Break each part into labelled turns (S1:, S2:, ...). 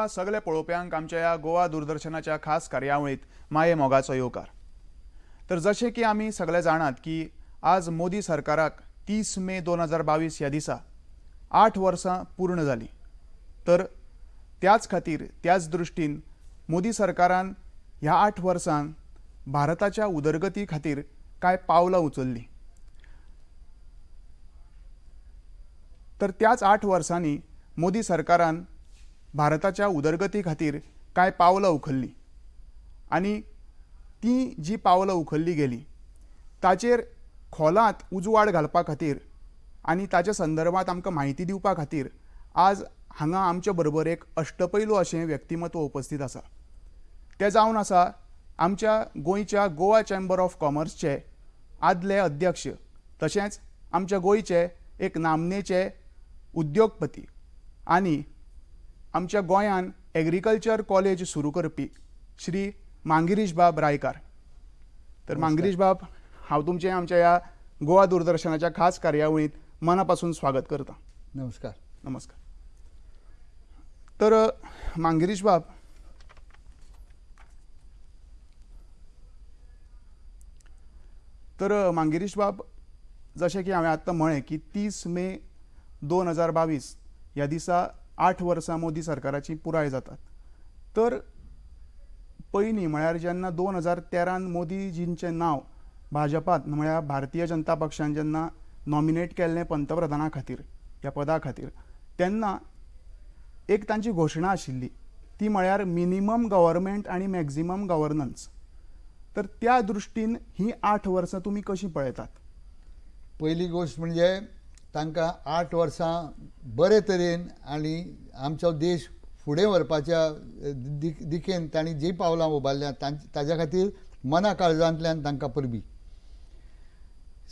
S1: तुमकां सगळे पळोवप्यांक आमच्या ह्या गोवा दूरदर्शनाच्या खास कार्यावळींत माये मोगाचो येवकार? तर जशें की आमी सगळे जाणात की आज मोदी सरकाराक तीस मे दोन हजार बावीस ह्या दिसा आठ वर्सां पूर्ण जालीं तर त्याच खातीर त्याच दृश्टीन मोदी सरकारान ह्या आठ वर्सांत भारताच्या उदरगती खातीर कांय पावलां उचल्लीं? तर त्याच आठ वर्सांनी मोदी सरकारान भारताच्या उदरगती खातीर कांय पावलां उखल्लीं? आनी ती जी पावलां उखल्ली गेली ताचेर खोलांत उजवाड घालपा खातीर आनी ताच्या संदर्भांत आमकां म्हायती दिवपा खातीर आज हांगा आमचे बरोबर एक अष्टपैलू अशें व्यक्तिमत्व उपस्थित आसा. तें जावन आसा आमच्या गोंयच्या गोवा चेंबर ऑफ कॉमर्सचे आदले अध्यक्ष तशेंच आमच्या गोंयचे एक नामनेचे उद्योगपती आनी आमच्या गोंयान एग्रीकल्चर कॉलेज सुरू करपी श्री मांगिरीश बाब रायकार. तर मांगिरीश बाब हांव तुमचें आमच्या ह्या गोवा दूरदर्शनाच्या खास कार्यावळींत मना पासून स्वागत करता.
S2: नमस्कार.
S1: नमस्कार. तर मांगिरीश बाब तर मांगिरीश बाब जशें की हांवें आत्तां म्हळें की तीस मे दोन हजार बावीस ह्या दिसा आठ वर्सां मोदी सरकाराची पुराय जातात. तर पयलीं म्हळ्यार जेन्ना दोन हजार तेरान मोदीजींचें नांव भाजपात म्हळ्यार भारतीय जनता पक्षान जेन्ना नॉमिनेट केल्लें पंतप्रधाना खातीर ह्या पदा खातीर तेन्ना एक तांची घोशणा आशिल्ली. ती म्हळ्यार मिनिमम गव्हर्मेंट आनी मॅक्झिमम गव्हर्नन्स तर त्या दृश्टीन ही आठ वर्सां तुमी कशीं पळयतात?
S2: पहिली गोश्ट म्हणजे तांकां आठ वर्सां बरे तरेन आनी आमचो देश फुडें व्हरपाच्या दिक दिकेन तांणी जीं पावलां उबारल्यां तांचे ताज्या खातीर मना काळजांतल्यान तांकां परबी.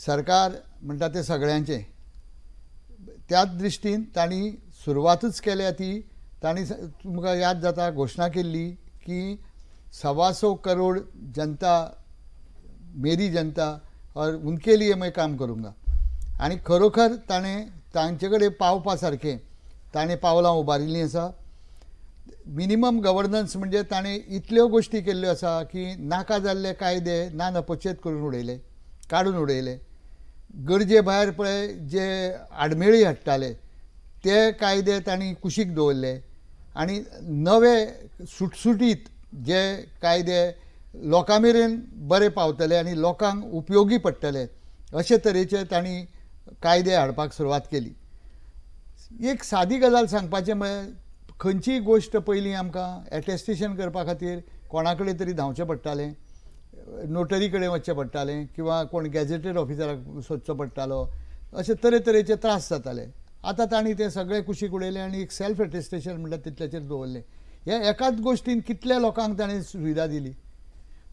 S2: सरकार म्हणटा तें सगळ्यांचें. त्याच दृश्टीन तांणी सुरवातूच केल्या ती तांणी तुमकां याद जाता घोशणा केल्ली की सवा सौ करोड जनता मेरी जनता और उनके लिए मैं काम करूंगा. आणि खरोखर ताणें तांचे कडेन पावपा सारकें ताणें पावलां उबारिल्लीं आसा मिनिमम गव्हर्नन्स म्हणजे ताणें इतल्यो गोश्टी केल्ल्यो आसा की नाका जाल्ले कायदे ना नपचेत करून उडयले काडून उडयले गरजे भायर पळय जे आडमेळी हाडटाले ते कायदे तांणी कुशीक दवरले आनी नवे सुटसुटीत जे कायदे लोकां मेरेन बरे पावतले आनी लोकांक उपयोगी पडटले अशे तरेचे तांणी कायदे हाडपाक सुरवात केली. एक सादी गजाल सांगपाचें म्हळ्यार खंयचीय गोश्ट पयलीं आमकां एटेस्टेशन करपा खातीर कोणा कडेन तरी धांवचें पडटालें नोटरी कडेन वचचें पडटालें किंवां कोण गॅजेटेड ऑफिसराक सोदचो पडटालो अशे तरेतरेचे त्रास जाताले. आतां तांणी तें सगळें कुशीक उडयलें आनी एक सेल्फ एटेस्टेशन म्हणटा तितल्याचेर दवरलें. हे एकाच गोश्टीन कितल्या लोकांक ताणें सुविधा दिली?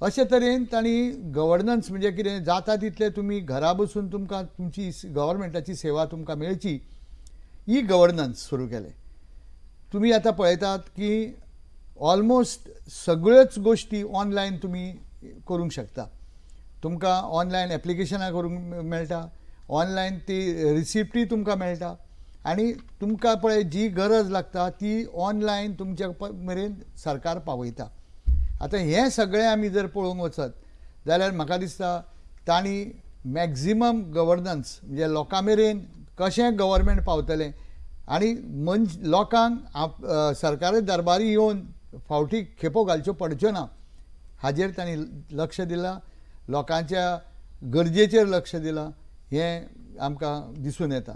S2: अशे तरेन तांणी गव्हर्नन्स म्हणजे कितें जाता तितले तुमी घरा बसून तुमकां तुमची गव्हर्मेंटाची सेवा तुमकां मेळची. ही गव्हर्नन्स सुरू केलें. तुमी आतां पळयतात की ऑलमोस्ट सगळ्योच गोश्टी ऑनलायन तुमी करूंक शकता. तुमकां ऑनलायन एप्लिकेशनां करूंक मेळटा. ऑनलायन ती रिसिप्टी तुमकां मेळटा. आनी तुमकां पळय जी गरज लागता ती ऑनलायन तुमच्या मेरेन सरकार पावयता. आतां हें सगळें आमी जर पळोवंक वचत जाल्यार म्हाका दिसता तांणी मॅक्झिमम गव्हर्नन्स म्हणजे लोकां मेरेन कशें गव्हर्मेंट पावतलें आनी मनश लोकांक सरकारी दरबारी येवन फावटी खेपो घालच्यो पडच्यो ना. हाजेर तांणी लक्ष दिलां लोकांच्या गरजेचेर लक्ष दिलां हें आमकां दिसून येता.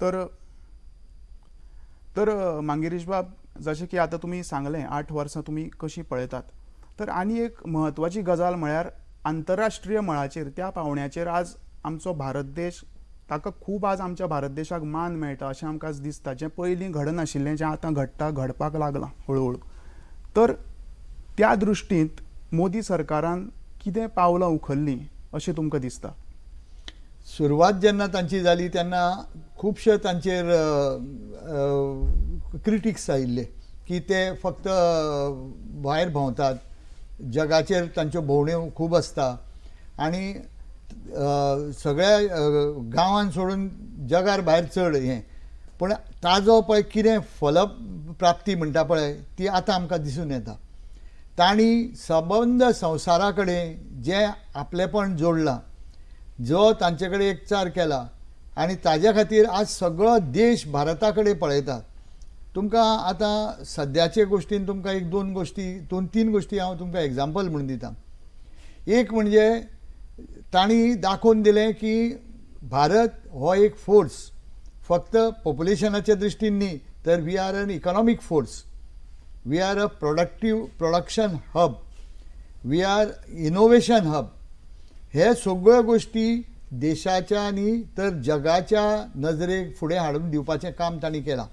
S1: तर तर अ, बाब जशें की आतां तुमी सांगलें आठ वर्सां तुमी कशीं पळयतात तर आनी एक म्हत्वाची गजाल म्हळ्यार आंतरराष्ट्रीय मळाचेर त्या पावंड्याचेर आज आमचो भारत देश ताका खूब आज आमच्या भारत देशाक मान मेळटा अशें आमकां आज दिसता. जें पयलीं घडनाशिल्लें जें आतां घडटा घडपाक लागलां हळू हळू तर त्या दृश्टींत मोदी सरकारान कितें पावलां उखल्लीं अशें तुमकां दिसता.
S2: सुरवात जेन्ना तांची जाली तेन्ना खुबशे तांचेर क्रिटिक्स आयिल्ले की ते फक्त भायर भोंवतात. जगाचेर तांच्यो भोंवड्यो खूब आसता आनी सगळ्या गांवांत सोडून जगार भायर चड हें. पूण ताजो पळय कितें फल प्राप्ती म्हणटा पळय ती आतां आमकां दिसून येता. तांणी सबंद संवसारा कडेन जें आपलेपण जोडलां जो तांचे कडेन एकचार केला आनी ताज्या खातीर आज सगळो देश भारता कडेन पळयता तुमकां आतां सद्याचे गोश्टीन तुमकां एक दोन गोश्टी दोन तीन गोश्टी हांव तुमकां एग्जाम्पल म्हणून दितां. एक म्हणजे तांणी दाखोवन दिलें की भारत हो एक फोर्स फक्त पॉप्युलेशनाच्या दृश्टीन न्ही तर we are an economic force we are a productive production hub we are innovation hub हे सगळ्यो गोश्टी देशाच्या आनी तर जगाच्या नजरेक फुडें हाडून दिवपाचें काम तांणी केलां.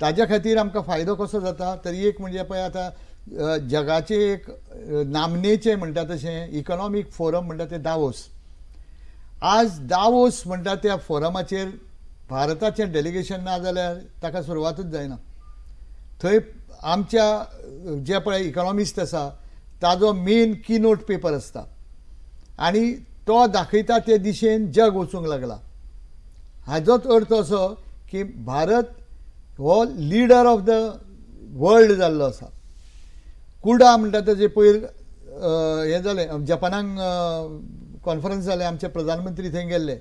S2: ताज्या खातीर आमकां फायदो कसो जाता तर एक म्हणजे पळय आतां जगाचे एक नामनेचें नामनेचे म्हणटा तशें इकॉनॉमीक फोरम म्हणटा तें दावोस. आज दावोस म्हणटा त्या फोरमाचेर भारताचें डेलिगेशन ना जाल्यार ताका सुरवातूच जायना. थंय आमच्या जे पळय इकॉनॉमिस्ट आसा ताजो मेन की नोट पेपर आसता. आनी तो दाखयता ते दिशेन जग वचूंक लागला. हाजोच अर्थ असो की भारत हो लिडर ऑफ द वर्ल्ड जाल्लो आसा कुडा म्हणटा तेजे पयर हें जालें जपानाक कॉन्फरन्स जालें आमचे प्रधानमंत्री थंय गेल्ले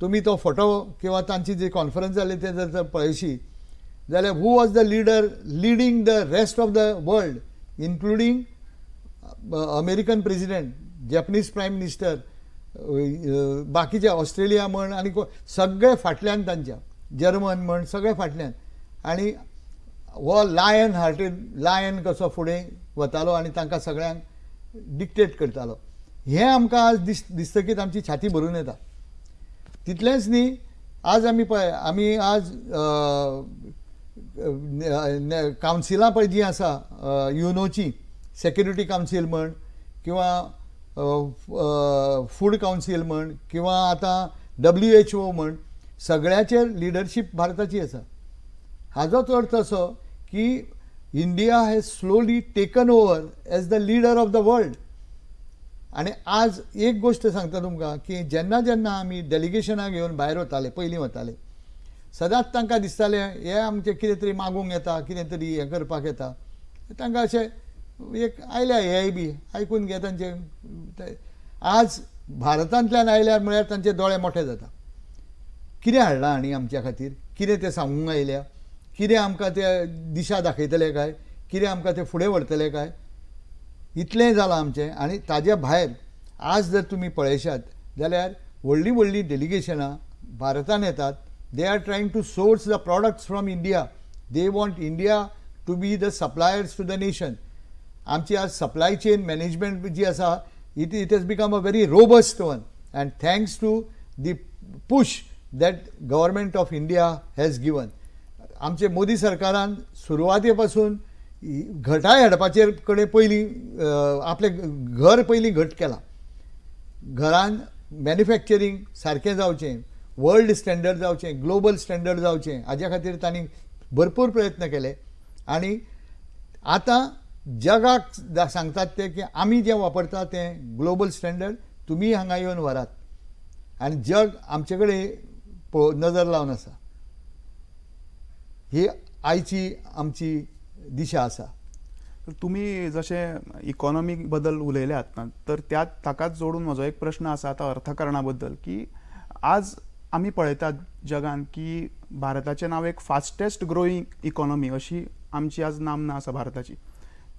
S2: तुमी तो फोटो किंवा तांची जी कॉन्फरन्स जाली ते जर तर पळयशी जाल्यार who was the leader leading the rest of the world including American president Japanese prime minister बाकीचे ऑस्ट्रेलिया म्हण आनी को- सगळे फाटल्यान तांच्या. जर्मन म्हण सगळे फाटल्यान. आनी हो लायन हार्टेड लायन कसो फुडें वतालो आनी तांकां सगळ्यांक डिक्टेट करतालो. हें आमकां आज दिस दिसतकीच आमची छाती भरून येता. तितलेंच न्ही आज आमी पळय आमी आज कावन्सिलां पळय जीं आसा युनोची सेक्युरिटी कावन्सील म्हण किंवां फूड कावन्सील म्हण किंवा आतां डब्ल्यू एच ओ म्हण सगळ्याचेर लिडरशीप भारताची आसा हाजोच अर्थ असो की India has slowly taken over as the leader of the world आनी आज एक गोश्ट सांगता तुमकां की जेन्ना जेन्ना आमी डेलिगेशनाक घेवन भायर वताले पयलीं वताले सदांच तांकां दिसतालें हे आमचें कितें तरी मागूंक येता कितें तरी हें करपाक येता. तांकां अशें एक आयल्या हेय बी आयकून घे तांचे आज भारतांतल्यान आयल्यार म्हळ्यार तांचे दोळे मोठे जाता. कितें हाडलां आनी आमच्या खातीर? कितें तें सांगूंक आयल्या? कितें आमकां ते दिशा दाखयतले काय? कितें आमकां ते फुडें व्हरतले काय? इतलें जालां आमचें. आनी ताज्या भायर आज जर तुमी पळयशात जाल्यार व्हडलीं व्हडलीं डेलिगेशनां भारतांत येतात. They are trying to source the products from India they want India to be the suppliers to the nation आमची आज सप्लाय चेन मॅनेजमेंट जी आसा it, it has become a very robust one. And thanks to the push that government of India has given आमचे मोदी सरकारान सुरवाते पासून घटाय हाडपाचे कडेन पयलीं आपलें घर पयलीं घट केलां. घरान मॅन्युफॅक्चरींग सारकें जावचें वर्ल्ड स्टँडर्ड जावचें ग्लोबल स्टँडर्ड जावचें. हाज्या खातीर तांणी भरपूर प्रयत्न केले. आनी आतां जगाक सांगतात ते की आमी जें वापरता तें ग्लोबल स्टँडर्ड तुम्ही हांगा येवन व्हरात. आनी जग आमचे कडेन नजर लावन आसा ही आयची आमची दिशा आसा
S1: तुमी तुम्ही जसे इकॉनॉमी बद्दल उलयल्यात ना तर त्या ताकाच जोडून म्हजो एक प्रश्न आसा आतां अर्थकारणा बद्दल की आज आमी पळयतात जगान की भारताचें नांव एक फास्टेस्ट ग्रोईंग इकॉनॉमी अशी आमची आज नामना आसा भारताची.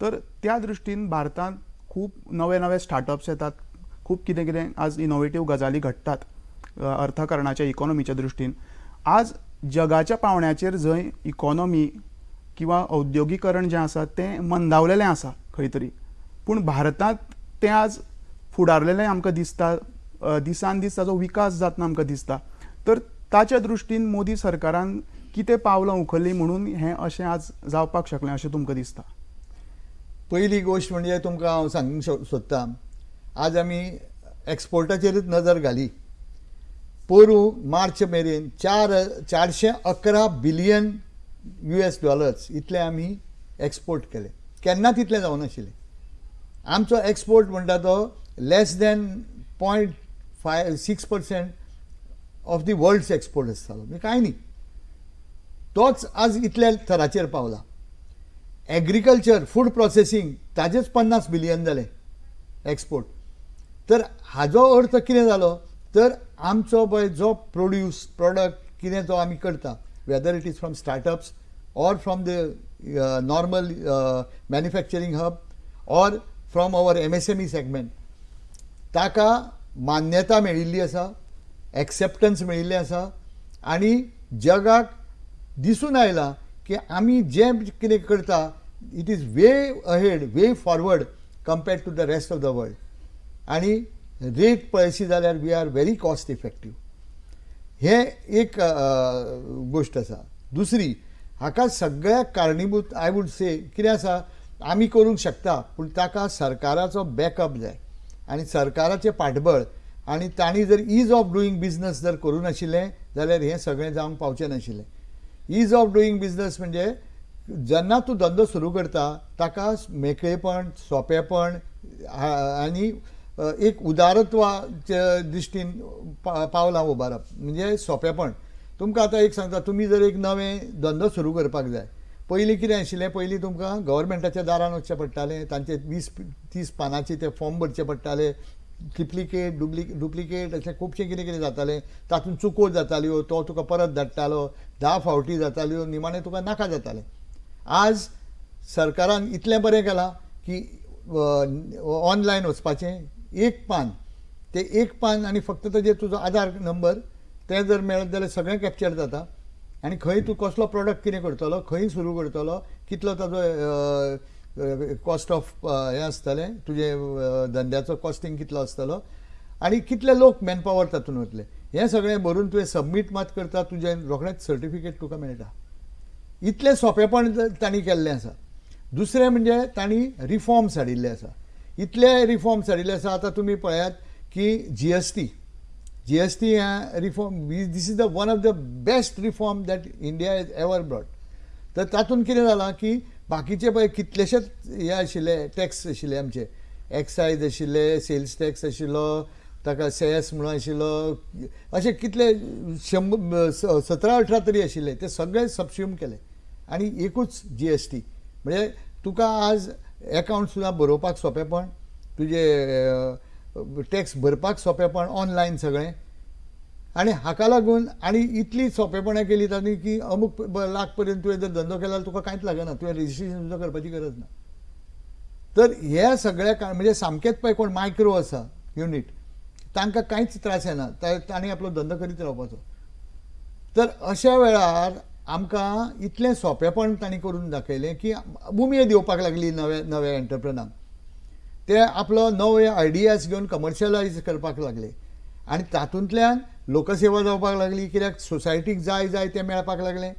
S1: तर त्या दृश्टीन भारतांत खूब नवे नवे स्टार्टअप्स येतात. खूब कितें कितें आज इनोवेटीव गजाली घडटात अर्थकरणाच्या अर्थकारणाच्या इकॉनॉमीच्या दृश्टीन आज जगाच्या पावंड्याचेर जंय इकॉनॉमी किंवा औद्योगिकरण जें आसा तें मंदावलेलें आसा खंय तरी पूण भारतांत तें आज फुडारलेलें आमकां दिसता दिसान दीस ताचो विकास जातना आमकां दिसता. तर ताच्या दृश्टीन मोदी सरकारान कितें पावलां उखल्लीं म्हणून हें अशें आज जावपाक शकलें अशें तुमकां दिसता.
S2: पयली गोश्ट म्हणजे तुमकां हांव सांगूंक सो- सोदतां. आज आमी एक्सपोर्टाचेरूच नजर घाली. पोरू मार्च मेरेन चार चारशे अकरा बिलियन यू एस डॉलर्स इतले आमी एक्सपोर्ट केले. केन्ना तितलें जावनाशिल्लें? आमचो एक्सपोर्ट म्हणटा तो less than point five six percent of the world's export आसतालो म्हणजे कांय न्ही? तोच आज इतल्या थराचेर पावला. ॲग्रिकल्चर फूड प्रोसेसींग ताजेच पन्नास बिलियन जाले एक्सपोर्ट तर हाजो अर्थ कितें जालो तर आमचो पळय जो प्रोड्यूस प्रोडक्ट कितें जो आमी करता. Whether it is from startups or from the normal manufacturing hub or from our M S M E segment ताका मान्यता मेळिल्ली आसा एक्सेप्टन्स मेळिल्लें आसा आनी जगाक दिसून आयला की आमी जें कितें करता it is way ahead way forward compared to the rest of the world आनी रेट पळयशी जाल्यार we are very cost effective हे एक गोश्ट आसा दुसरी हाका सगळ्याक कारणीभूत आय वूड से कितें आसा आमी करूंक शकता पूण ताका सरकाराचो बॅकअप जाय. आनी सरकाराचें पाठबळ आनी तांणी जर इज ऑफ डुईंग बिझनस जर करूं नाशिल्लें जाल्यार हें सगळें जावंक पावचें नाशिल्लें. इज ऑफ डुईंग बिझनस म्हणजे जेन्ना तूं धंदो सुरू करता ताका मेकळेपण सोंपेपण आनी एक उदारत्वाच्या दृश्टीन पा- पावलां उबारप म्हणजे सोंपेपण तुमकां आतां एक सांगता तुमी जर एक नवें धंदो सुरू करपाक जाय पयलीं कितें आशिल्लें? पयलीं तुमकां गव्हर्मेंटाच्या दारान वचचें पडटालें तांचे वीस तीस पानांचे ते फॉर्म भरचे पडटाले ट्रिप्लिकेट डुप्लिक डुप्लिकेट अशें खुबशें कितें कितें जातालें. तातूंत चुको जाताल्यो तो तुका परत धाडटालो धा फावटी जाताल्यो निमाणें तुका नाका जातालें. आज सरकारान इतलें बरें केलां की ऑनलायन वचपाचें एक पान. तें एक पान आनी फक्त ताजेर तुजो आधार नंबर तें जर मेळत जाल्यार सगळें कॅप्चर जाता. आनी खंय तूं कसलो प्रॉडक्ट कितें करतलो खंय सुरू करतलो कितलो ताजो कॉस्ट ऑफ हें आसतलें तुजे धंद्याचो कॉस्टिंग कितलो आसतलो आनी कितले लोक मॅनपावर तातूंत वतले हें सगळें भरून तुवें सबमीट मात करता तुजें रोखडेंच सर्टिफिकेट तुका मेळटा इतलें सोंपेपण तांणी केल्लें आसा दुसरें म्हणजे तांणी रिफॉर्म्स हाडिल्ले आसा इतले रिफॉर्म्स हाडिल्ले आसा आतां तुमी पळयात की G S T G S T reform this is the one of the best reform that India is ever brought तर तातूंत कितें जालां की बाकीचे पळय कितलेशेच हे आशिल्ले टॅक्स आशिल्ले आमचे. एक्सायज आशिल्ले सेल्स टॅक्स आशिल्लो ताका सेस म्हणून आशिल्लो अशे कितले शंबर स- सतरा अठरा तरी आशिल्ले ते सगळे सबस्युम केले. आनी एकूच जी एस टी म्हणजे तुका आज एकावंट सुद्दां बरोवपाक सोंपेपण तुजे टॅक्स भरपाक सोंपेपण ऑनलायन सगळें. आनी हाका लागून आनी इतली सोंपेपणां केली तांणी की अमूक लाख पर्यंत तुवें जर धंदो केला तुका कांयच लागना. तुवें रेजिस्ट्रेशन सुद्दां करपाची गरज ना तर हे सगळ्या का म्हणजे सामकेंच पळय कोण मायक्रो आसा युनीट तांकां कांयच त्रास येना तांणी आपलो धंदो करीत रावपाचो. तर अशा वेळार आमकां इतलें सोंपेपण तांणी करून दाखयलें की उमेद येवपाक लागली नव्या नव्या एंटरप्रेनांक ते आपलो नवे आयडियाज घेवन कमर्शियलायज करपाक लागले. आनी तातूंतल्यान लोकसेवा जावपाक लागली कित्याक सोसायटीक जाय जाय तें मेळपाक लागलें.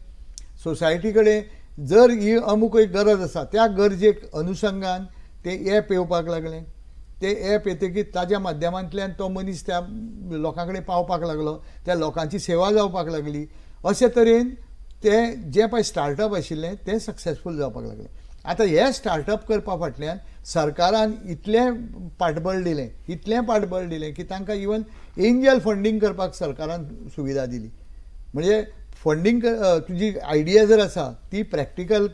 S2: सोसायटी कडेन जर ही अमूक एक गरज आसा त्या गरजेक अनुशंगान तें एप येवपाक लागलें. तें एप येतकीर ताज्या माध्यमांतल्यान तो मनीस त्या लोकां कडेन पावपाक लागलो त्या लोकांची सेवा जावपाक लागली. अशे तरेन तें जें पळय स्टार्टअप आशिल्लें तें सक्सेसफूल जावपाक लागलें. आतां हे स्टार्टअप करपा फाटल्यान सरकारान इतलें पाठबळ दिलें इतलें पाठबळ दिलें की तांकां इवन एंजल फंडींग करपाक सरकारान सुविधा दिली. म्हणजे फंडींग तुजी आयडिया जर आसा ती प्रॅक्टिकल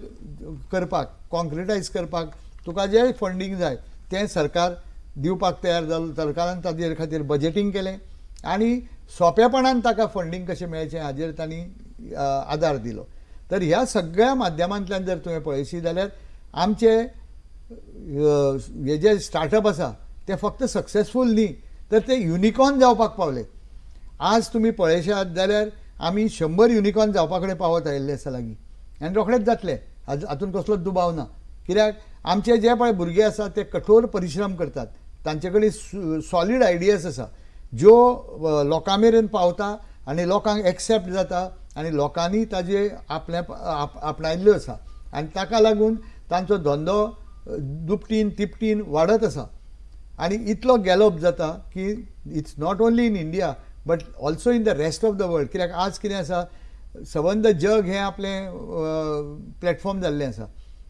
S2: करपाक कॉन्क्रिटायज करपाक तुका जें फंडींग जाय तें सरकार दिवपाक तयार जालो सरकारान ताजेर खातीर बजेटींग केलें आनी सोंपेपणान ताका फंडींग कशें मेळचें हाजेर तांणी आदार दिलो. तर ह्या सगळ्या माध्यमांतल्यान जर तुवें पळयशी जाल्यार आमचे हे जे स्टार्टअप आसा ते फक्त सक्सेसफूल न्ही तर ते युनिकॉर्न जावपाक पावले. आज तुमी पळयशात जाल्यार आमी शंबर युनिकॉर्न जावपा कडेन पावत आयिल्ले आसा लागीं. आनी रोखडेच जातले. हाज- हातूंत कसलोच दुबाव ना. कित्याक? आमचे जे पळय भुरगे आसात ते कठोर परिश्रम करतात. तांचे कडेन सॉलीड आयडियाज आसा. ज्यो लोकां मेरेन पावता आनी लोकांक एक्सेप्ट जाता आनी लोकांनी ताजे आपले आप- आपणायल्ल्यो आसा. आनी ताका लागून तांचो धंदो दुपटीन तिपटीन वाडत आसा. आनी इतलो गॅलप जाता की it's not only in India but also in the rest of the world. कित्याक आज कितें आसा सबंद जग हें आपलें प्लॅटफॉर्म जाल्लें आसा.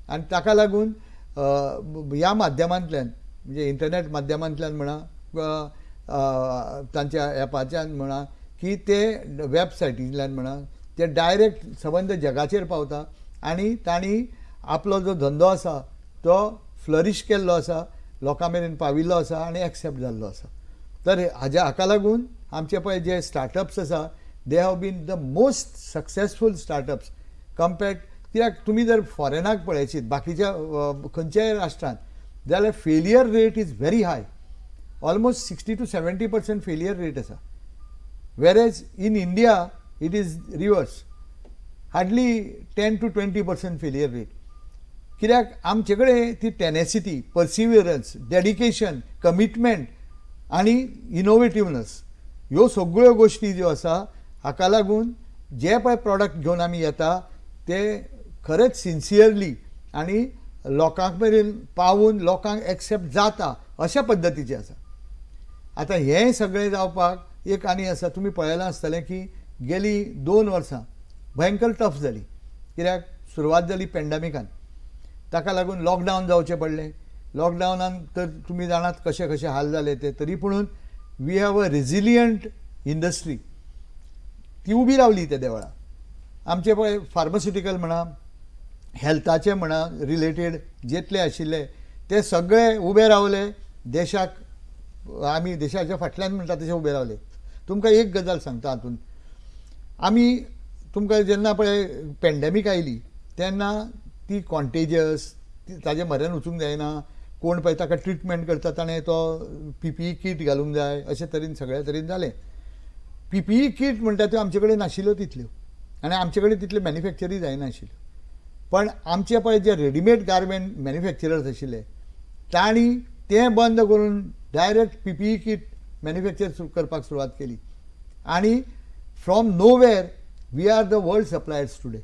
S2: आनी ताका लागून ह्या माध्यमांतल्यान म्हणजे इंटरनेट माध्यमांतल्यान म्हणा तांच्या एपाच्यान म्हणा की ते वेबसायटींतल्यान म्हणा ते डायरेक्ट संबंद जगाचेर पावता. आनी तांणी आपलो जो धंदो आसा तो फ्लरीश केल्लो आसा लोकां मेरेन पाविल्लो आसा आनी एक्सेप्ट जाल्लो आसा. तर हाज्या हाका लागून आमचे पळय जे स्टार्टअप्स आसा they have been the most successful startups compared कित्याक तुमी जर फॉरेनाक पळयशीत बाकीच्या खंयच्याय राष्ट्रांत जाल्यार failure rate is very high almost sixty to seventy percent failure rate आसा. Whereas in India it is reverse. Hardly 10 to 20 percent failure rate. कित्याक आमचे कडेन ती टेनेसिटी पर्सिवियरन्स डेडिकेशन कमिटमेंट आनी इनोवेटिवनस ह्यो सगळ्यो गोश्टी ज्यो आसा हाका लागून जे पळय प्रॉडक्ट घेवन आमी येता ते खरेंच सिन्सियरली आनी लोकांक मेरेन पावून लोकांक एक्सेप्ट जाता अशा पद्दतीचे आसा आतां हें सगळें जावपाक एक आनी आसा तुमी पळयलां आसतलें की गेली दोन वर्सां भयंकर टफ जाली कित्याक सुरवात जाली पॅन्डेमिकान ताका लागून लॉकडावन जावचें पडलें. लॉकडावनान तर तुमी जाणात कशे कशे हाल जाले ते तरी पुणून we have a resilient industry ती उबी रावली त्या देवळा आमचे पळय फार्मास्युटिकल म्हणा हेल्थाचे म्हणा रिलेटेड जितले आशिल्ले ते सगळे उबे रावले. देशाक आमी देशाच्या फाटल्यान म्हणटा तशें उबे रावले. तुमकां एक गजाल सांगता हातूंत. आमी तुमकां जेन्ना पळय पॅन्डेमीक आयली तेन्ना ती कॉन्टेजियस ताजे म्हऱ्यान वचूंक जायना. कोण पळय ताका ट्रिटमेंट करता ताणें तो पी पी ई किट घालूंक जाय अशे तरेन सगळ्या तरेन जालें. पी पी ई किट म्हणटा त्यो आमचे कडेन नाशिल्ल्यो तितल्यो. आनी आमचे कडेन तितल्यो मॅन्युफॅक्चरी जायनाशिल्ल्यो पण आमचे पळय जे रेडिमेड गार्मेंट मॅन्युफॅक्चरर्स आशिल्ले तांणी तें बंद करून direct P P E kit manufacture करपाक सुरवात केली. आनी from nowhere we are the world suppliers today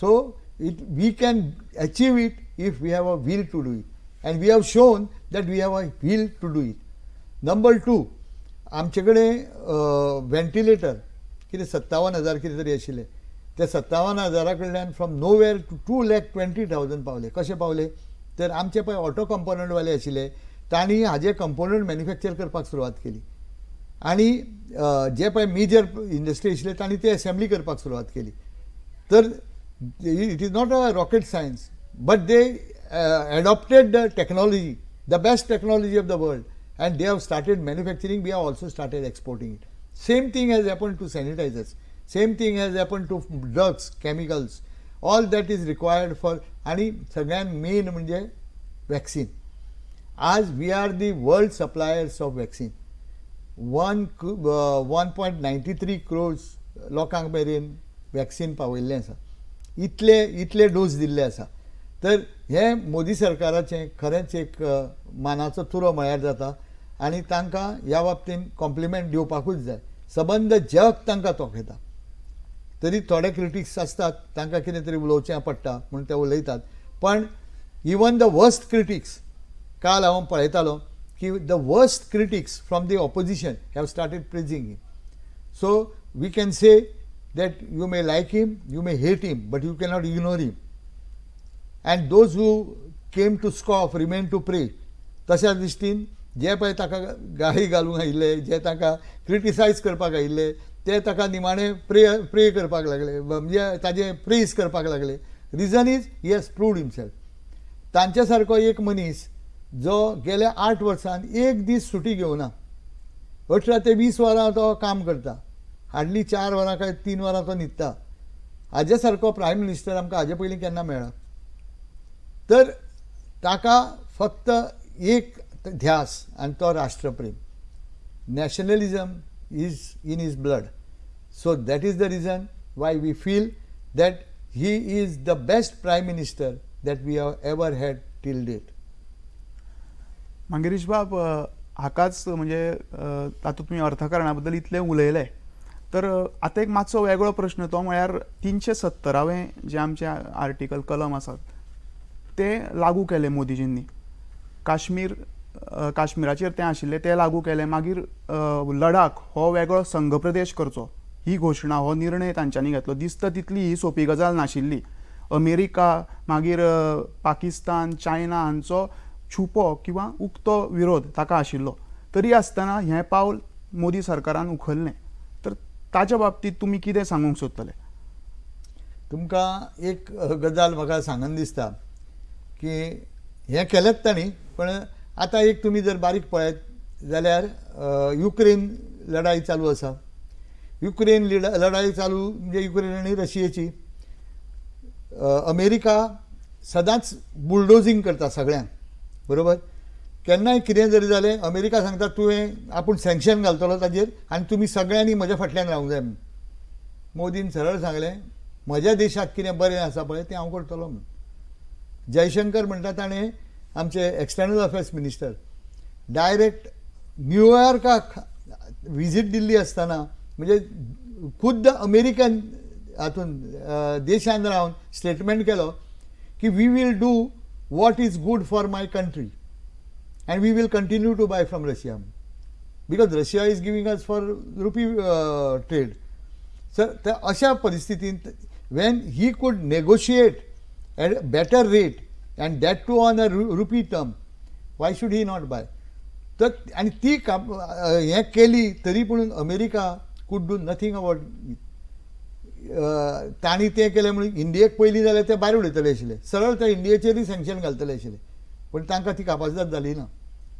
S2: so it we can achieve it if we have a will to do it and we have shown that we have a will to do it number two आमचे कडेन ventilator कितें सत्तावन हजार कितें तरी आशिल्ले त्या सत्तावन हजारा कडल्यान from nowhere to two lakh twenty thousand पावले? कशे पावले तर आमचे पळय ऑटो कंपोनंटवाले आशिल्ले तांणी हाजे कंपोनंट मॅन्युफॅक्चर करपाक सुरवात केली. आणि जे पळय मेजर इंडस्ट्री आशिल्ले तांणी ते असेंब्ली करपाक सुरवात केली. तर it is not a rocket science but they adopted the technology the best technology of the world and they have started manufacturing we have also started exporting it same thing has happen to sanitizers same thing has happen to drugs chemicals all that is required for आणि सगळ्यात main म्हणजे vaccine आज we are the world suppliers of vaccine one one point ninety three crores लोकांक मेरेन vaccine पावयल्लें आसा. इतले इतले dose दिल्ले आसा. तर हे मोदी सरकाराचें खरेंच एक मानाचो तुरो म्हळ्यार जाता. आनी तांकां ह्या बाबतींत कॉम्प्लिमेंट दिवपाकूच जाय. सबंद जग तांकां तोखेता तरी थोडे क्रिटिक्स आसतात तांकां कितें तरी उलोवचें पडटा म्हूण ते उलयतात. पण इवन द वर्स्ट क्रिटिक्स काल हांव पळयतालो की the worst critics from the opposition have started praising him. So we can say that you may like him, you may hate him, but you cannot ignore him. And those who came to scoff remain to pray तशा दृश्टीन जे पळय ताका गाळी घालूंक आयिल्ले जे ताका क्रिटिसायज करपाक आयिल्ले ते ताका निमाणे प्रे प्रे करपाक लागले म्हणजे ताजे प्रेज करपाक लागले reason is he has proved himself तांचे सारको एक मनीस जो गेल्या आठ वर्सांत एक दीस सुटी घेवना अठरा ते वीस वरां तो काम करता. हार्डली चार वरां काय तीन वरां तो न्हिदता हाजे सारको प्रायम मिनिस्टर आमकां हाजे पयलीं केन्ना मेळ्ळा तर ताका फक्त एक ध्यास आनी तो राष्ट्रप्रेम. Nationalism is in is blood. So that is the reason why we feel that he is the best prime minister that we have ever had till date.
S1: मागीर बाब हाकाच म्हणजे तातूंत तुमी अर्थकारणा बद्दल इतलें उलयलें तर आतां एक मातसो वेगळो प्रश्न तो म्हळ्यार तिनशे सत्तरावें जे आमचे आर्टिकल कलम आसात ते लागू केले मोदीजींनी. काश्मीर काश्मीराचेर तें आशिल्लें तें लागू केलें. मागीर लडाख हो वेगळो संघ प्रदेश करचो. ही घोशणा हो निर्णय तांच्यांनी घेतलो. दिसता तितली ही सोपी गजाल नाशिल्ली. अमेरिका मागीर पाकिस्तान चायना हांचो छुपो किंवा उक्तो विरोध ताका आशिल्लो. तरी आसतना हें पावल मोदी सरकारान उखल्लें. तर ताच्या बाबतींत तुमी कितें सांगूंक सोदतले?
S2: तुमकां एक गजाल म्हाका सांगन दिसता की हें केलेंच तांणी पण आतां एक तुमी जर बारीक पळयत जाल्यार युक्रेन लढाई चालू आसा. युक्रेन लिड लढाई चालू म्हणजे युक्रेन आनी रशियेची. अमेरिका सदांच बुलडोजींग करता सगळ्यांक. बरोबर? केन्नाय कितें जरी जालें अमेरिका सांगता तुवें आपूण सँक्शन घालतलो ताजेर आनी तुमी सगळ्यांनी म्हज्या फाटल्यान रावंक जाय म्हूण मोदीन सरळ सांगलें म्हज्या देशाक कितें बरें आसा पळय तें हांव करतलो म्हूण. जयशंकर म्हणटा ताणें आमचे एक्सटर्नल अफेर्स मिनिस्टर डायरेक्ट न्यूयॉर्काक विजीट दिल्ली आसतना म्हणजे खुद्द अमेरिकन हातून देशांत रावन स्टेटमेंट केलो की we will do what is good for my country and we will continue to buy from Russia because Russia is giving us for rupee trade sir त्या अशा परिस्थितींत when he could negotiate at better rate and that too on a rupee term why should he not buy तर आणि ती काम अ, हें केली तरी पूण America could do nothing about तांणी ते केले म्हणून इंडियेक पयली जाल्यार ते भायर उडयतले आशिल्ले सरळ ते इंडियेचेरूय सँक्शन घालतले आशिले पूण तांकां ती कापासिदाद जाली ना.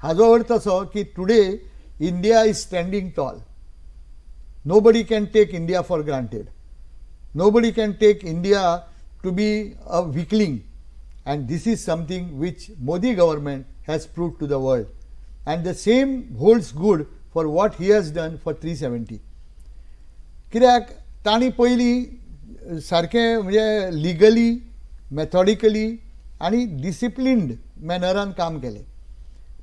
S2: हाजो अर्थ असो की today India is standing tall nobody can take India for granted nobody can take India to be a weakling and this is something which Modi government has prove to the world and the same holds good for what he has done for three seventy कित्याक तांणी पयलीं सारकें म्हणजे legally मॅथॉडिकली आनी disciplined मॅनरान काम केलें.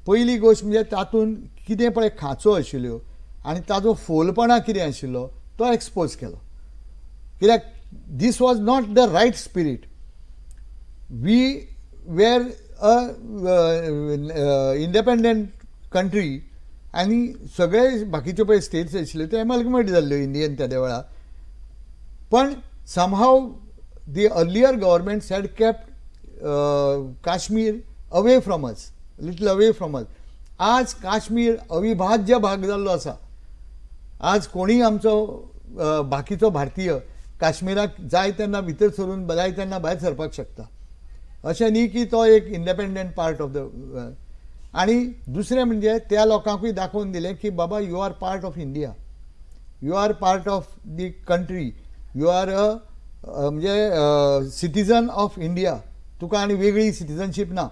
S2: पयली गोश्ट म्हणजे तातूंत कितें पळय खांचो आशिल्ल्यो आनी ताजो फोलपणा कितें आशिल्लो तो एक्सपोज केलो. कित्याक this was not the right spirit we were an independent country आनी सगळे बाकीच्यो पळय स्टेट्स आशिल्ल्यो त्यो एमल्गमेट जाल्ल्यो इंडियन त्या वेळार पण somehow the earlier governments had kept Kashmir away from us little away from us आज काश्मीर अविभाज्य भाग जाल्लो आसा आज कोणीय आमचो बाकीचो भारतीय काश्मीराक जाय तेन्ना भितर सरून जाय तेन्ना भायर सरपाक शकता. अशें न्ही की तो एक इंडिपेंडंट पार्ट ऑफ द आनी दुसरें म्हणजे त्या लोकांकूय दाखोवन दिलें की बाबा you are part of India you are part of the country you are म्हणजे, अ म्हणजे सिटीजन ऑफ इंडिया तुका आनी वेगळी सिटीजनशीप ना.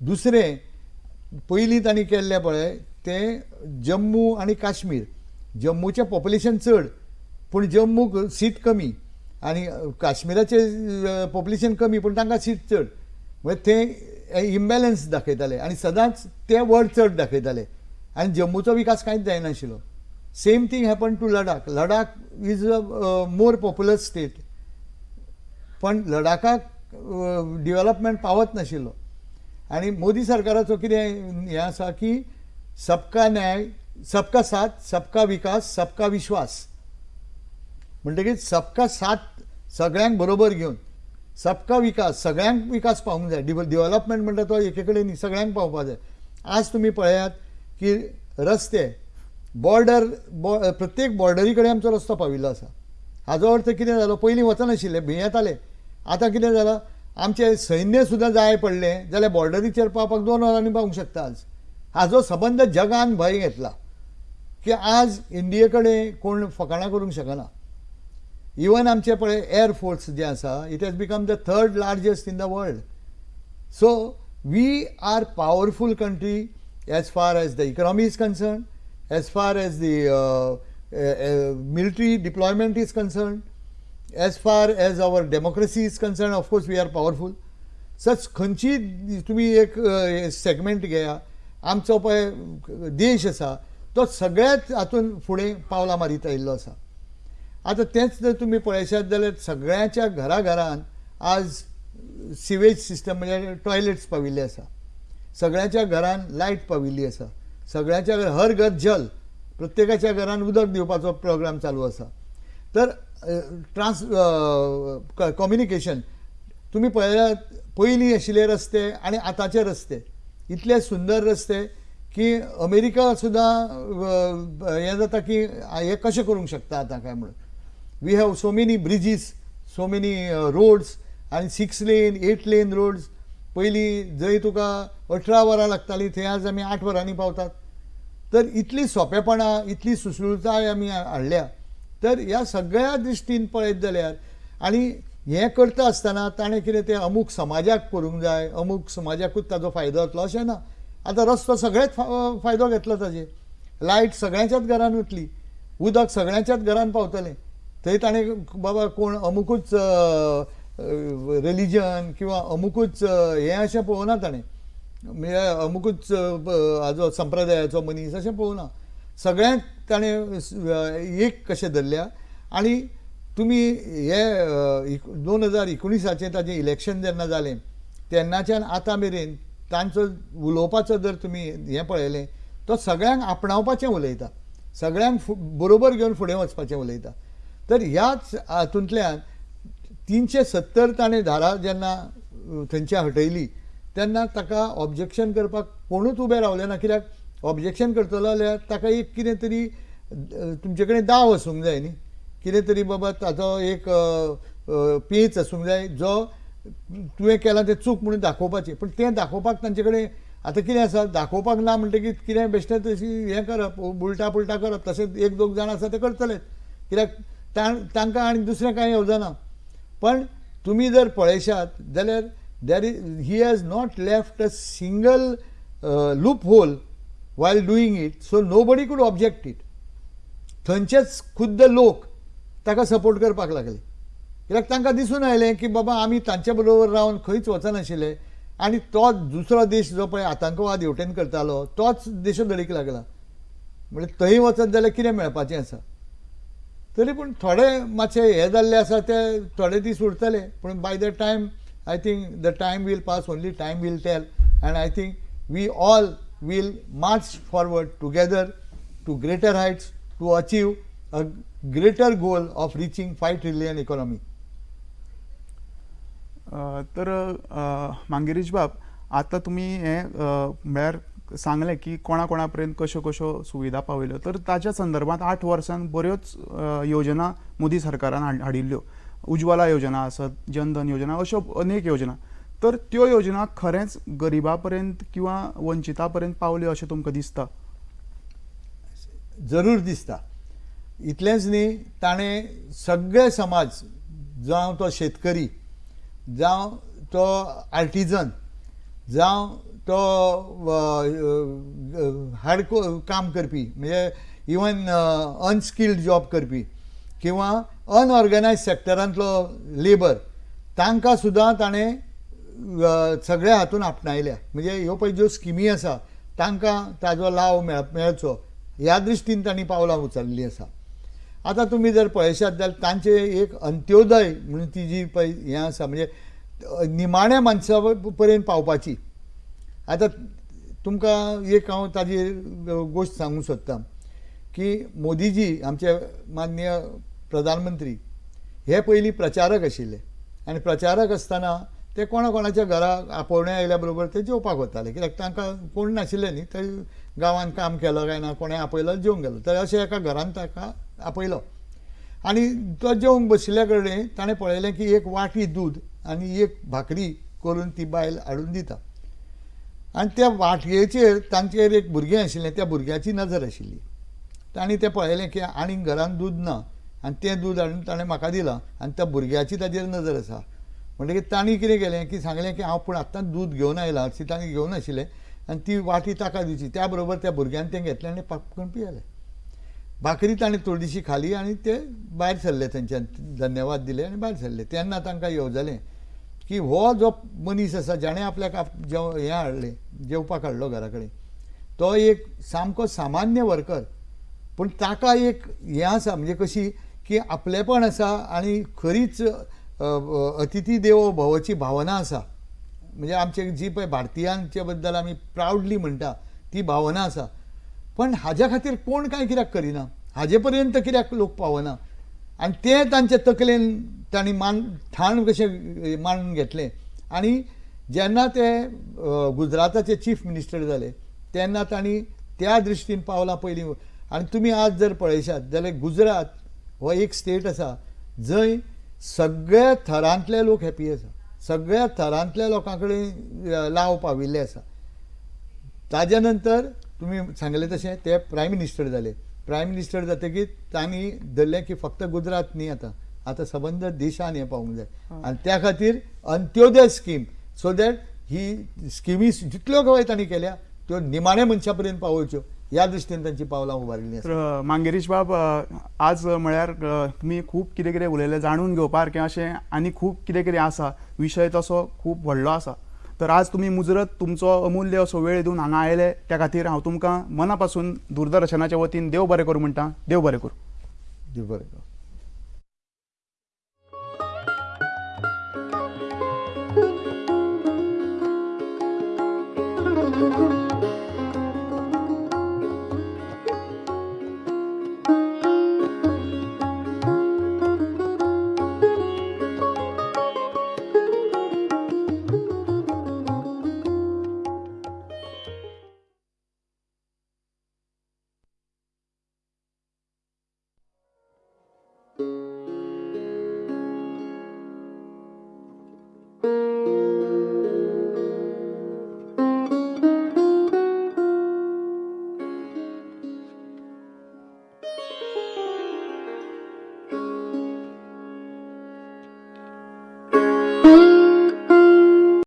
S2: दुसरें पयलीं तांणी केल्लें पळय तें जम्मू आनी काश्मीर. जम्मूचें पॉप्युलेशन चड पूण जम्मूक सीट कमी. आनी काश्मीराचें पॉप्युलेशन कमी पूण तांकां सीट चड. म्हणजे तें इम्बॅलन्स दाखयताले. आनी सदांच ते व्हड चड दाखयताले. आनी जम्मूचो विकास कांयच जायनाशिल्लो same thing happen to Ladakh Ladakh is a more popular state पण लडाखाक डिवेलपमेंट पावत नाशिल्लो आनी मोदी सरकाराचो कितें हें आसा की सबका न्याय सबका साथ सबका विकास सबका विश्वास. म्हणटकीच सबका साथ सगळ्यांक बरोबर घेवन सबका विकास सगळ्यांक विकास पावूंक जाय. डिव म्हणटा तो एके कडेन न्ही सगळ्यांक पावपाक जाय. आज तुमी पळयात की रस्ते बॉर्डर बॉ प्रत्येक बॉर्डरी कडेन आमचो रस्तो पाविल्लो आसा हाजो अर्थ कितें जालो पयलीं वचनाशिल्ले भियेताले आतां कितें जालां आमचें सैन्य सुद्दां जाय पडलें जाल्यार बॉर्डरीचेर पावपाक दोन वरांनी पावूंक शकता आज. हाजो सबंद जगान भंय घेतला की आज इंडिये कडेन कोण फकाणां करूंक शकना. इवन आमचे पळय एअर फोर्स जे आसा it has become the third largest in the world so we are powerful country as far as the economy is concern as far as the military deployment is as as far as our democracy is concern of course we are powerful such खंयची तुमी एक segment घेया आमचो पळय देश आसा तो सगळ्याच हातून फुडें पावलां मारीत आयिल्लो आसा आतां तेंच जर तुमी पळयशात जाल्यार सगळ्यांच्या घरा घरान आज सिवेज सिस्टम म्हणजे टॉयलेट्स पाविल्ले आसा सगळ्यांच्या घरान लायट पाविल्ली आसा सगळ्यांच्या घर हर घर जल. प्रत्येकाच्या घरान उदक दिवपाचो प्रोग्राम चालू आसा तर ट्रान्स कम्युनिकेशन तुमी पळयल्यात पयलीं आशिल्ले रस्ते आनी आतांचे रस्ते. इतले सुंदर रस्ते की अमेरिका सुद्दां हें जाता की हें कशें करूंक शकता आतां काय म्हणून? We have so many bridges so many roads आनी six lane eight lane roads पयलीं जंय तुका अठरा वरां लागतालीं थंय आज आमी आठ वरांनी पावतात. तर इतली सोंपेपणां इतली सुसुळटाय आमी हाडल्या तर ह्या सगळ्या दृश्टीन पळयत जाल्यार आनी हें करता आसतना ताणें कितें तें अमूक समाजाक करूंक जाय अमूक समाजाकूच ताजो फायदो जातलो अशें ना. आतां रस्तो सगळेच फायदो घेतलो ताजेर लायट सगळ्यांच्याच घरान वतली उदक सगळ्यांच्याच घरान पावतलें. थंय ताणें बाबा कोण अमुकूच रिलिजन किंवा अमुकूच हे हें अशें पळोवना ताणें म्हणजे अमुकूच हाजो संप्रदायाचो मनीस अशें पळोवना सगळ्यांक ताणें एक कशें धरल्या आनी तुमी हे दोन हजार एकुणिसाचें ताजें इलेक्शन जेन्ना जालें तेन्नाच्यान आतां मेरेन तांचो उलोवपाचो जर तुमी हें पळयलें तो सगळ्यांक आपणावपाचें उलयता. सगळ्यांक फु- बरोबर घेवन फुडें वचपाचें उलयता. तर ह्याच हातूंतल्यान तीनशे सत्तर ताणें धारा जेन्ना थंयच्या हटयली तेन्ना ताका ऑब्जेक्शन करपाक कोणूच उबें रावलें ना कित्याक ऑब्जेक्शन करतलो जाल्यार ताका एक कितें तरी तुमचे कडेन दाव आसूंक जाय न्ही. कितें तरी बाबा ताचो एक पेच आसूंक जाय जो तुवें केलां तें चूक म्हणून दाखोवपाचें. पूण तें दाखोवपाक तांचे कडेन आतां कितें आसा दाखोवपाक ना म्हणटकीर कितें बेश्टें तशी हें करप उलटा पुलटा करप तशें एक दोग जाण आसा ते करतलेच कित्याक तां तांकां आनी दुसरें कांय येवजना पण तुमी जर पळयशात जाल्यार there is he has not left a single loophole while doing it so nobody could object it थंयचेच खुद्द लोक ताका सपोर्ट करपाक लागले. कित्याक तांकां दिसून आयलें की बाबा आमी तांचे बरोबर रावन खंयच वचनाशिल्ले आनी तोच दुसरो देश जो पळय आतंकवाद हेवटेन करतालो तोच देशोधडीक लागला. म्हणजे थंय वचत जाल्यार कितें मेळपाचें आसा? तरी पूण थोडे मातशे हे जाल्ले आसा ते थोडे दीस उरतले पूण by the time I think the time will pass only time will tell and I think we all will march forward together to greater heights to achieve a greater goal of reaching five trillion economy
S1: तर अ, बाब आतां तुमी हें म्हळ्यार सांगलें की कोणा कोणा पर्यंत कश्यो कश्यो सुविधा पावयल्यो. तर ताच्या संदर्भांत आठ वर्सांत बऱ्योच योजना मोदी सरकारान हाडिल्ल्यो. उज्वला योजना आसत जनधन योजना अश्यो अनेक योजना. तर त्यो योजना खरेंच गरिबा पर्यंत किंवा वंचिता पर्यंत पावल्यो अशें तुमकां दिसता?
S2: जरूर दिसता. इतलेंच न्ही ताणें सगळे समाज जावं तो शेतकरी जावं तो आर्टिजन जावं तो हार्ड काम करपी. म्हणजे इवन अनस्किल्ड जॉब करपी. किंवा अनऑर्गनायज सेक्टरांतलो लेबर तांकां सुद्दां ताणें सगळ्या हातून आपणायल्या. म्हणजे ह्यो पळय ज्यो स्किमी आसा तांकां ताजो लाव मेळ मेळचो. ह्या दृश्टीन तांणी पावलां उचललीं आसा. आतां तुमी जर पळयशात जाल्यार तांचे एक अंत्योदय म्हणून ती जी पळय हें आसा म्हणजे निमाण्या माणसा पर्यंत पावपाची. आतां तुमकां एक हांव ताजी गोश्ट सांगूंक सोदतां की मोदीजी आमचे माननीय प्रधानमंत्री हे पयलीं प्रचारक आशिल्ले. आनी प्रचारक आसतना ते कोणा कोणाच्या घरा आपोवण्या आयल्या बरोबर ते जेवपाक वताले. कित्याक तांकां कोण नाशिल्ले न्ही ते गांवांत काम केलो काय ना कोणें आपयलो जेवंक गेलो. तर अशें एका घरान ताका आपयलो. आनी तो जेवंक बशिल्ल्या कडेन ताणें पळयलें की एक वाटी दूद आनी एक भाकरी करून ती बायल हाडून दिता. आनी त्या वाटयेचेर तांचेर एक भुरगें आशिल्लें त्या भुरग्याची नजर आशिल्ली. तांणी तें पळयलें की आनीक घरान दूद ना आनी तें दूद हाडून ताणें म्हाका दिलां आनी त्या भुरग्याची ताजेर नजर आसा. म्हणटकीर तांणी कितें केलें की सांगलें की हांव पूण आतां दूद घेवन आयलां अशी ताणें घेवन आशिल्लें आनी ती वाटी ताका दिवची. त्या बरोबर त्या भुरग्यान तें घेतलें आनी पापकून पियेलें. भाकरी ताणें थोडीशी खाली आनी ते भायर सरले थंयच्यान धन्यवाद दिले आनी भायर सरले. तेन्ना तांकां येवजलें. की हो जो मनीस आसा जाणें आपल्याक आप- जेव हें हाडलें जेवपाक हाडलो घरा कडेन तो एक सामको सामान्य वर्कर पूण ताका एक हें आसा म्हणजे कशी की आपलेपण आसा आनी खरीच अतिथी देवो भवची भावना आसा म्हणजे आमचे जी पळय भारतीयांचे बद्दल आमी प्रावडली म्हणटा ती भावना आसा पण हाज्या खातीर कोण कांय कित्याक करिना? हाजे पर्यंत कित्याक लोक पावना? आनी तें तांचे तकलेन तांणी मान ठाण कशें मांडून घेतलें. आनी जेन्ना ते गुजराताचे चीफ मिनिस्टर जाले तेन्ना तांणी त्या दृश्टीन पावलां पयलीं आनी तुमी आज जर पळयशात जाल्यार गुजरात हो एक स्टेट आसा जंय सगळ्या थरांतले लोक हॅपी आसा सगळ्या थरांतल्या लोकां कडेन लाव पाविल्ले आसा ताज्या नंतर तुमी सांगले तशें ते प्रायम मिनिस्टर जाले प्रायम मिनिस्टर जातकीर तांणी धरलें की फक्त गुजरात न्ही आतां. आतां सबंद देशान हें पावूंक जाय आनी त्या खातीर Antyodaya scheme so that he स्किमी जितल्यो गोंय तांणी केल्या त्यो निमाण्या मनशा पर्यंत पावोवच्यो. ह्या दृश्टीन तांची पावलां उबारिल्लीं
S1: तर मांगेरीश बाब आज म्हळ्यार तुमी खूब कितें कितें उलयलें जाणून घेवपा सारकें अशें आनी खूब कितें कितें आसा. विशय तसो खूब व्हडलो आसा. तर आज तुमी मुजरत तुमचो अमूल्य असो वेळ दिवन हांगा आयले त्या खातीर हांव तुमकां मना पासून दूरदर्शनाच्या वतीन देव बरें करूं म्हणटा. देव बरें करूं.
S2: देव बरें करूं.